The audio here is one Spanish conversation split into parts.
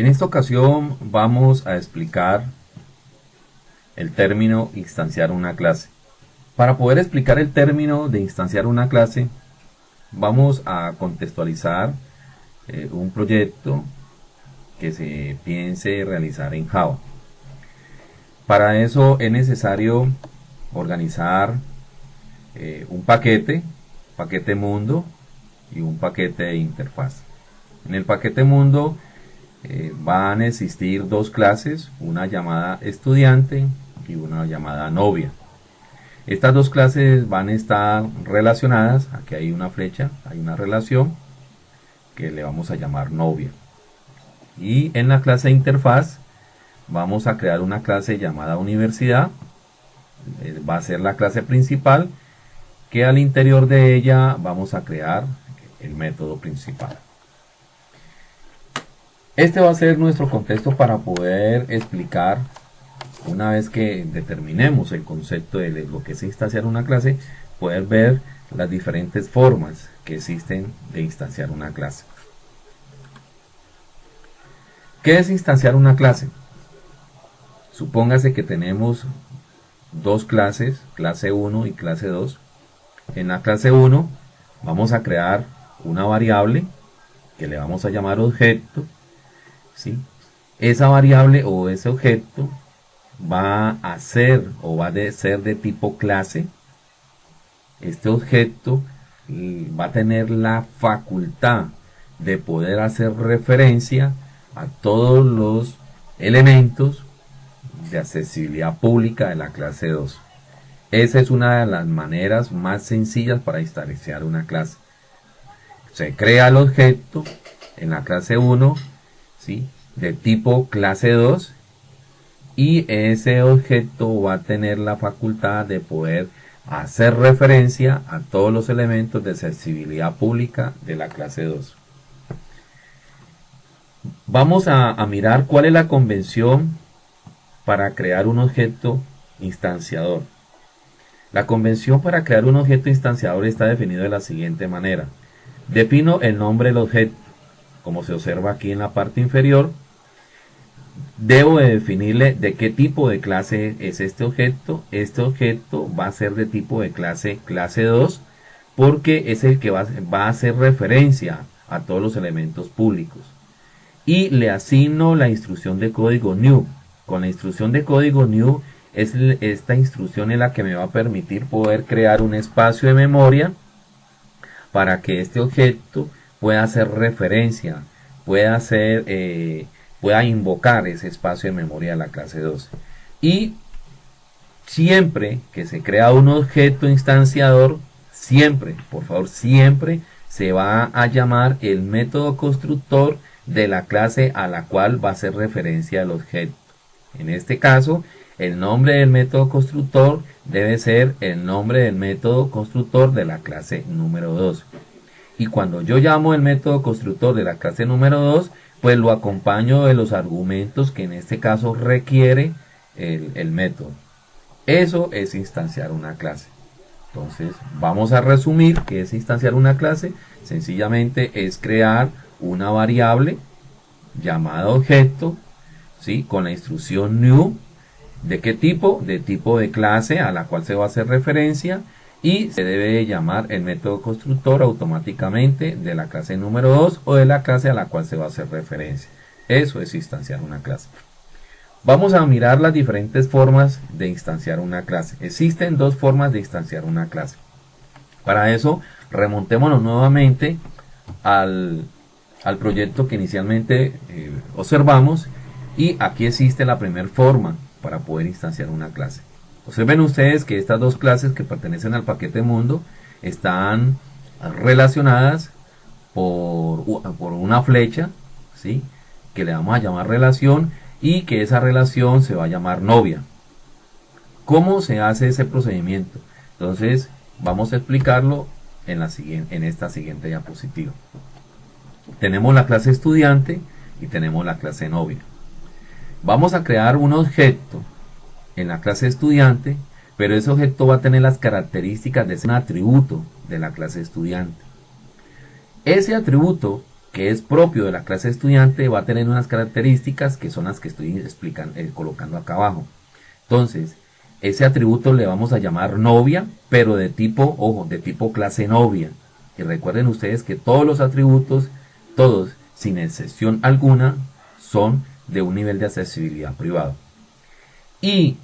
En esta ocasión vamos a explicar el término instanciar una clase. Para poder explicar el término de instanciar una clase, vamos a contextualizar eh, un proyecto que se piense realizar en Java. Para eso es necesario organizar eh, un paquete, paquete mundo y un paquete de interfaz. En el paquete mundo eh, van a existir dos clases, una llamada estudiante y una llamada novia. Estas dos clases van a estar relacionadas, aquí hay una flecha, hay una relación que le vamos a llamar novia. Y en la clase interfaz vamos a crear una clase llamada universidad, eh, va a ser la clase principal, que al interior de ella vamos a crear el método principal. Este va a ser nuestro contexto para poder explicar, una vez que determinemos el concepto de lo que es instanciar una clase, poder ver las diferentes formas que existen de instanciar una clase. ¿Qué es instanciar una clase? Supóngase que tenemos dos clases, clase 1 y clase 2. En la clase 1 vamos a crear una variable que le vamos a llamar objeto. ¿Sí? Esa variable o ese objeto va a ser o va a ser de tipo clase. Este objeto va a tener la facultad de poder hacer referencia a todos los elementos de accesibilidad pública de la clase 2. Esa es una de las maneras más sencillas para instanciar una clase. Se crea el objeto en la clase 1, ¿sí? de tipo clase 2, y ese objeto va a tener la facultad de poder hacer referencia a todos los elementos de accesibilidad pública de la clase 2. Vamos a, a mirar cuál es la convención para crear un objeto instanciador. La convención para crear un objeto instanciador está definido de la siguiente manera. Defino el nombre del objeto, como se observa aquí en la parte inferior. Debo de definirle de qué tipo de clase es este objeto. Este objeto va a ser de tipo de clase clase 2 porque es el que va, va a hacer referencia a todos los elementos públicos. Y le asigno la instrucción de código new con la instrucción de código new, es esta instrucción es la que me va a permitir poder crear un espacio de memoria para que este objeto pueda hacer referencia, pueda hacer, eh, pueda invocar ese espacio de memoria de la clase 12. Y siempre que se crea un objeto instanciador, siempre, por favor, siempre se va a llamar el método constructor de la clase a la cual va a hacer referencia el objeto. En este caso, el nombre del método constructor debe ser el nombre del método constructor de la clase número 2. Y cuando yo llamo el método constructor de la clase número 2, pues lo acompaño de los argumentos que en este caso requiere el, método. Eso es instanciar una clase. Entonces, vamos a resumir qué es instanciar una clase. Sencillamente es crear una variable llamada objeto ¿sí? con la instrucción new. ¿De qué tipo? De tipo de clase a la cual se va a hacer referencia y se debe llamar el método constructor automáticamente de la clase número 2 o de la clase a la cual se va a hacer referencia. Eso es instanciar una clase. Vamos a mirar las diferentes formas de instanciar una clase. Existen dos formas de instanciar una clase. Para eso, remontémonos nuevamente al, proyecto que inicialmente eh, observamos y aquí existe la primera forma para poder instanciar una clase. Observen ustedes que estas dos clases que pertenecen al paquete mundo están relacionadas por, por una flecha, ¿sí? que le vamos a llamar relación y que esa relación se va a llamar novia. ¿Cómo se hace ese procedimiento? Entonces vamos a explicarlo en, la siguiente, en esta siguiente diapositiva. Tenemos la clase estudiante y tenemos la clase novia. Vamos a crear un objeto en la clase estudiante, pero ese objeto va a tener las características de ser un atributo de la clase estudiante. Ese atributo que es propio de la clase estudiante va a tener unas características que son las que estoy explicando, eh, colocando acá abajo. Entonces, ese atributo le vamos a llamar novia, pero de tipo, ojo, de tipo clase novia. Y recuerden ustedes que todos los atributos, todos, sin excepción alguna, son de un nivel de accesibilidad privado. Y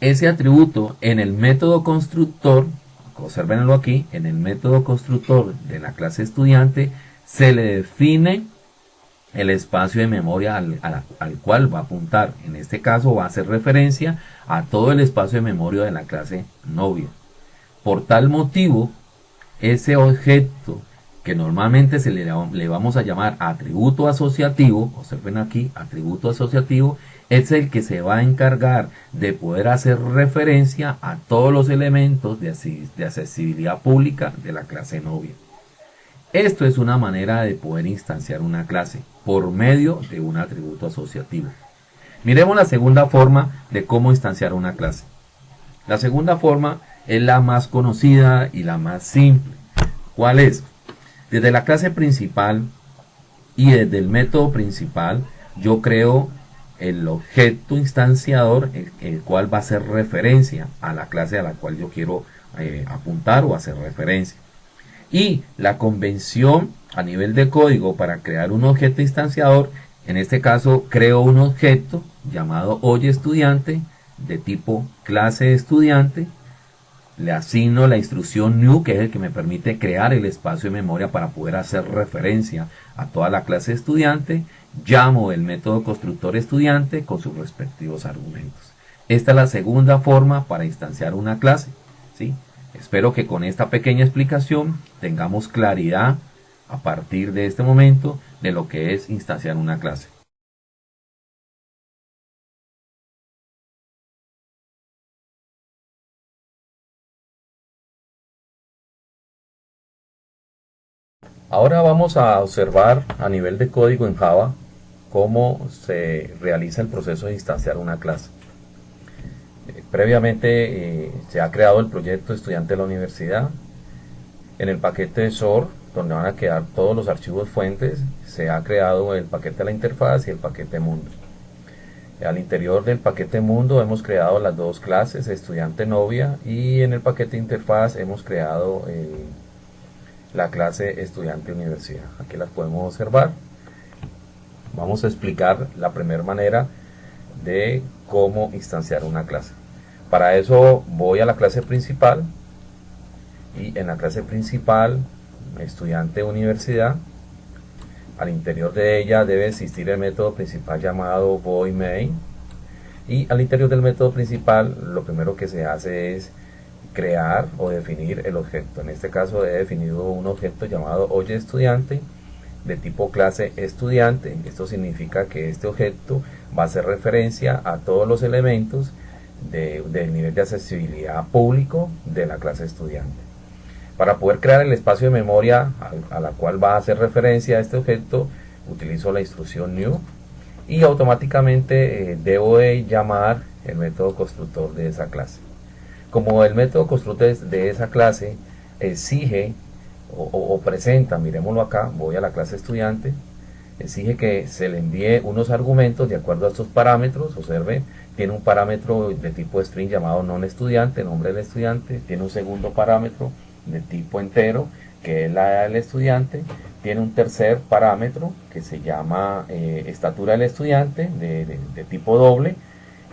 ese atributo en el método constructor, observenlo aquí, en el método constructor de la clase estudiante, se le define el espacio de memoria al, cual va a apuntar. En este caso va a hacer referencia a todo el espacio de memoria de la clase novia. Por tal motivo, ese objeto que normalmente se le, le vamos a llamar atributo asociativo, observen aquí, atributo asociativo, es el que se va a encargar de poder hacer referencia a todos los elementos de, de accesibilidad pública de la clase novia. Esto es una manera de poder instanciar una clase por medio de un atributo asociativo. Miremos la segunda forma de cómo instanciar una clase. La segunda forma es la más conocida y la más simple. ¿Cuál es? Desde la clase principal y desde el método principal yo creo el objeto instanciador el, cual va a hacer referencia a la clase a la cual yo quiero eh, apuntar o hacer referencia. Y la convención a nivel de código para crear un objeto instanciador, en este caso creo un objeto llamado hoy estudiante de tipo clase estudiante, le asigno la instrucción new que es el que me permite crear el espacio de memoria para poder hacer referencia a toda la clase estudiante, llamo el método constructor estudiante con sus respectivos argumentos. Esta es la segunda forma para instanciar una clase. ¿sí? Espero que con esta pequeña explicación tengamos claridad a partir de este momento de lo que es instanciar una clase. Ahora vamos a observar a nivel de código en Java cómo se realiza el proceso de instanciar una clase. Previamente eh, se ha creado el proyecto estudiante de la universidad. En el paquete de SOR, donde van a quedar todos los archivos fuentes, se ha creado el paquete de la interfaz y el paquete mundo. Al interior del paquete mundo hemos creado las dos clases, estudiante novia, y en el paquete interfaz hemos creado eh, la clase estudiante universidad. Aquí las podemos observar. Vamos a explicar la primera manera de cómo instanciar una clase. Para eso voy a la clase principal y en la clase principal, estudiante universidad, al interior de ella debe existir el método principal llamado void main y al interior del método principal lo primero que se hace es crear o definir el objeto. En este caso he definido un objeto llamado oye estudiante de tipo clase estudiante. Esto significa que este objeto va a hacer referencia a todos los elementos del nivel de accesibilidad público de la clase estudiante. Para poder crear el espacio de memoria a, la cual va a hacer referencia a este objeto, utilizo la instrucción new y automáticamente eh, debo de llamar el método constructor de esa clase. Como el método constructor de esa clase exige o, o presenta, miremoslo acá, voy a la clase estudiante, exige que se le envíe unos argumentos de acuerdo a estos parámetros, observe, tiene un parámetro de tipo string llamado non estudiante, nombre del estudiante, tiene un segundo parámetro de tipo entero, que es la edad del estudiante, tiene un tercer parámetro que se llama eh, estatura del estudiante, de, tipo doble,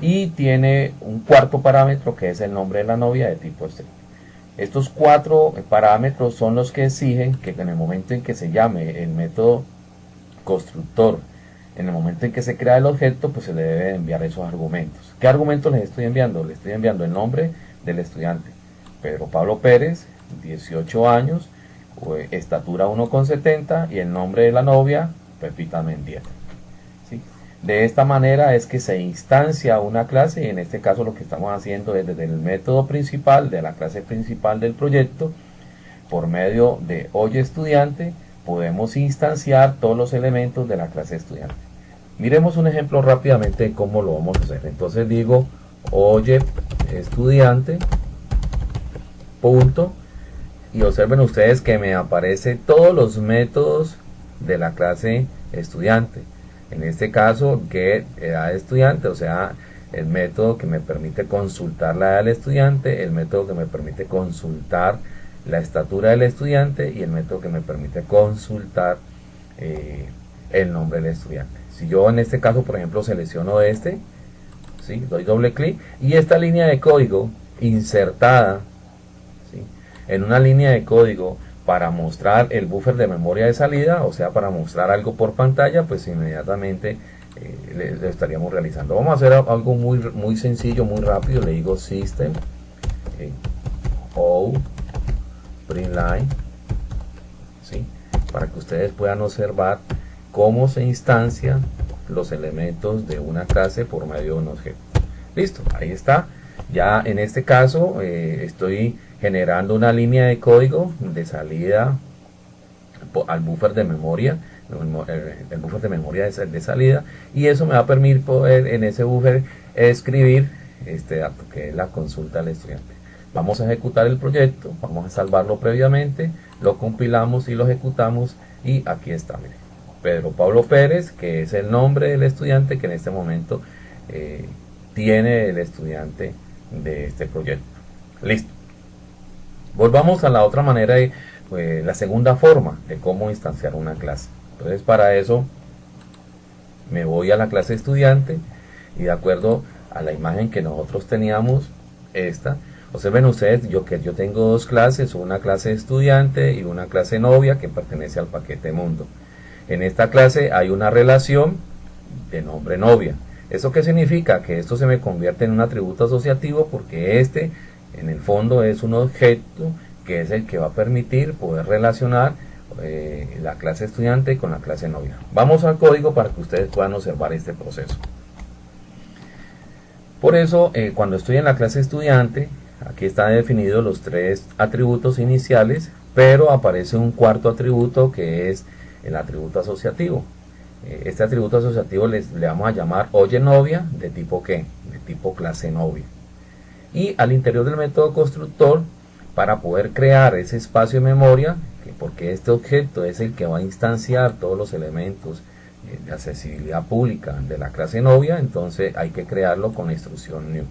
y tiene un cuarto parámetro que es el nombre de la novia de tipo string. Estos cuatro parámetros son los que exigen que en el momento en que se llame el método constructor en el momento en que se crea el objeto, pues se le debe enviar esos argumentos. ¿Qué argumentos les estoy enviando? Le estoy enviando el nombre del estudiante. Pedro Pablo Pérez, 18 años, estatura 1,70 y el nombre de la novia, Pepita Mendieta. De esta manera es que se instancia una clase y en este caso lo que estamos haciendo es desde el método principal de la clase principal del proyecto, por medio de hoy estudiante, podemos instanciar todos los elementos de la clase estudiante. Miremos un ejemplo rápidamente de cómo lo vamos a hacer. Entonces digo, oye estudiante, punto, y observen ustedes que me aparece todos los métodos de la clase estudiante. En este caso, get edad estudiante, o sea, el método que me permite consultar la edad del estudiante, el método que me permite consultar la estatura del estudiante y el método que me permite consultar eh, el nombre del estudiante. Si yo en este caso, por ejemplo, selecciono este, ¿sí? doy doble clic y esta línea de código insertada en una línea de código para mostrar el buffer de memoria de salida, o sea, para mostrar algo por pantalla, pues inmediatamente eh, le, estaríamos realizando. Vamos a hacer algo muy, muy sencillo, muy rápido. Le digo System, eh, O, Print Line, ¿sí? para que ustedes puedan observar cómo se instancian los elementos de una clase por medio de un objeto. Listo, ahí está. Ya en este caso eh, estoy generando una línea de código de salida al buffer de memoria el buffer de memoria de salida y eso me va a permitir poder en ese buffer escribir este dato que es la consulta al estudiante. Vamos a ejecutar el proyecto vamos a salvarlo previamente lo compilamos y lo ejecutamos y aquí está mire. Pedro Pablo Pérez que es el nombre del estudiante que en este momento eh, tiene el estudiante de este proyecto listo volvamos a la otra manera de pues, la segunda forma de cómo instanciar una clase entonces para eso me voy a la clase estudiante y de acuerdo a la imagen que nosotros teníamos, esta, observen ustedes yo que yo tengo dos clases, una clase estudiante y una clase novia que pertenece al paquete mundo. En esta clase hay una relación de nombre novia. ¿Eso qué significa? Que esto se me convierte en un atributo asociativo porque este en el fondo es un objeto que es el que va a permitir poder relacionar eh, la clase estudiante con la clase novia. Vamos al código para que ustedes puedan observar este proceso. Por eso, eh, cuando estoy en la clase estudiante, aquí están definidos los tres atributos iniciales, pero aparece un cuarto atributo que es el atributo asociativo. Eh, este atributo asociativo les, le vamos a llamar oye novia de tipo qué? De tipo clase novia. Y al interior del método constructor, para poder crear ese espacio de memoria, porque este objeto es el que va a instanciar todos los elementos eh, de accesibilidad pública de la clase novia, entonces hay que crearlo con la instrucción new.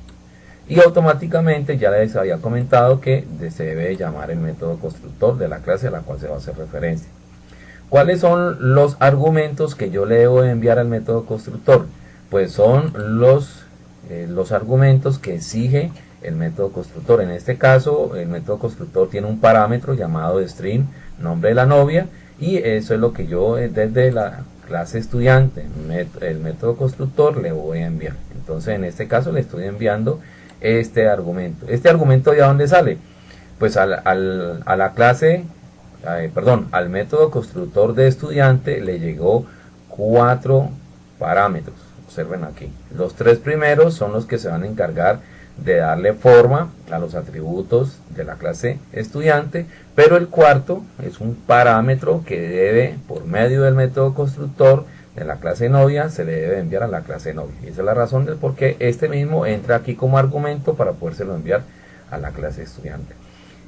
Y automáticamente ya les había comentado que se debe llamar el método constructor de la clase a la cual se va a hacer referencia. ¿Cuáles son los argumentos que yo le debo enviar al método constructor? Pues son los, eh, los argumentos que exige el método constructor. En este caso, el método constructor tiene un parámetro llamado string nombre de la novia y eso es lo que yo eh, desde la clase estudiante, el método constructor le voy a enviar. Entonces en este caso le estoy enviando este argumento. ¿Este argumento de dónde sale? Pues al, a la clase, perdón, al método constructor de estudiante le llegó cuatro parámetros. Observen aquí. Los tres primeros son los que se van a encargar de darle forma a los atributos de la clase estudiante, pero el cuarto es un parámetro que debe, por medio del método constructor de la clase novia, se le debe enviar a la clase novia. Y esa es la razón del por qué este mismo entra aquí como argumento para podérselo enviar a la clase estudiante.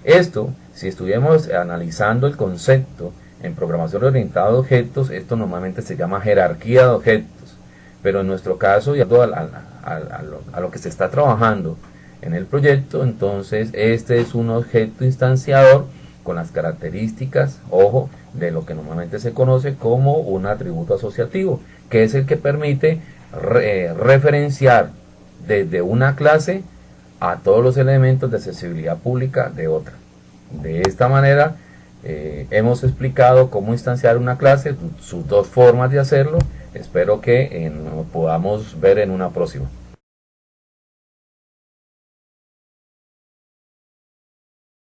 Esto, si estuviéramos analizando el concepto en programación orientada a objetos, esto normalmente se llama jerarquía de objetos, pero en nuestro caso, y a, a lo que se está trabajando en el proyecto, entonces este es un objeto instanciador con las características, ojo, de lo que normalmente se conoce como un atributo asociativo, que es el que permite referenciar desde una clase a todos los elementos de accesibilidad pública de otra. De esta manera eh, hemos explicado cómo instanciar una clase, sus dos formas de hacerlo. Espero que podamos ver en una próxima.